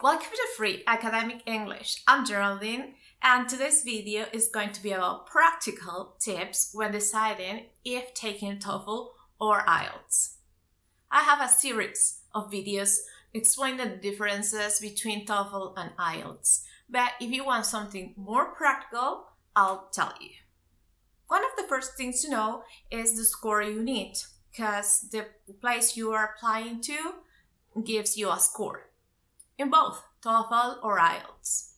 Welcome to Free Academic English. I'm Geraldine and today's video is going to be about practical tips when deciding if taking TOEFL or IELTS. I have a series of videos explaining the differences between TOEFL and IELTS, but if you want something more practical, I'll tell you. One of the first things to know is the score you need, because the place you are applying to gives you a score in both TOEFL or IELTS.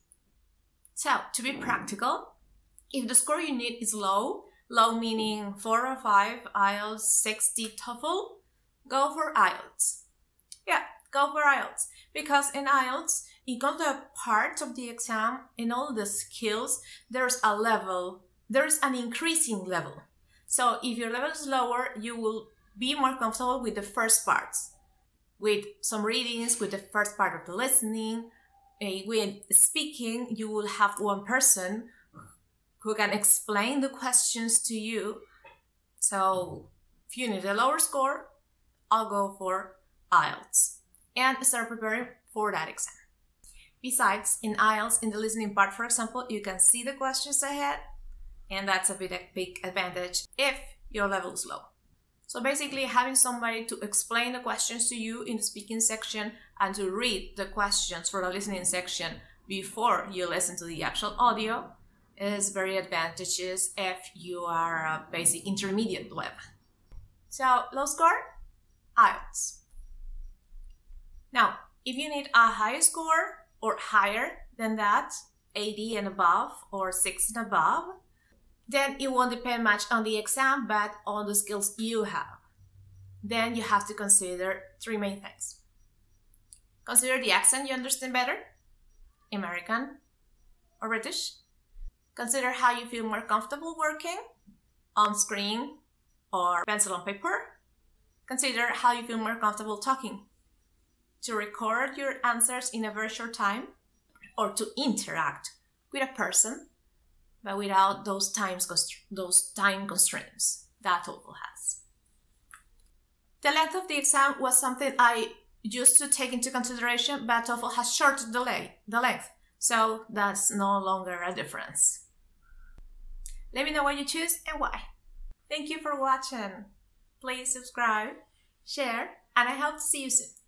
So, to be practical, if the score you need is low, low meaning 4 or 5, IELTS 60 TOEFL, go for IELTS. Yeah, go for IELTS. Because in IELTS, in all the parts of the exam, in all the skills, there's a level, there's an increasing level. So if your level is lower, you will be more comfortable with the first parts with some readings, with the first part of the listening, uh, with speaking, you will have one person who can explain the questions to you. So if you need a lower score, I'll go for IELTS and start preparing for that exam. Besides, in IELTS, in the listening part, for example, you can see the questions ahead, and that's a big, big advantage if your level is low. So basically having somebody to explain the questions to you in the speaking section and to read the questions for the listening section before you listen to the actual audio is very advantageous if you are a basic intermediate level. So low score, IELTS. Now, if you need a high score or higher than that, 80 and above or 6 and above, then it won't depend much on the exam, but on the skills you have. Then you have to consider three main things. Consider the accent you understand better, American or British. Consider how you feel more comfortable working, on screen or pencil on paper. Consider how you feel more comfortable talking, to record your answers in a very short time, or to interact with a person but without those times those time constraints that TOEFL has. The length of the exam was something I used to take into consideration, but TOEFL has shortened the, the length, so that's no longer a difference. Let me know what you choose and why. Thank you for watching. Please subscribe, share, and I hope to see you soon.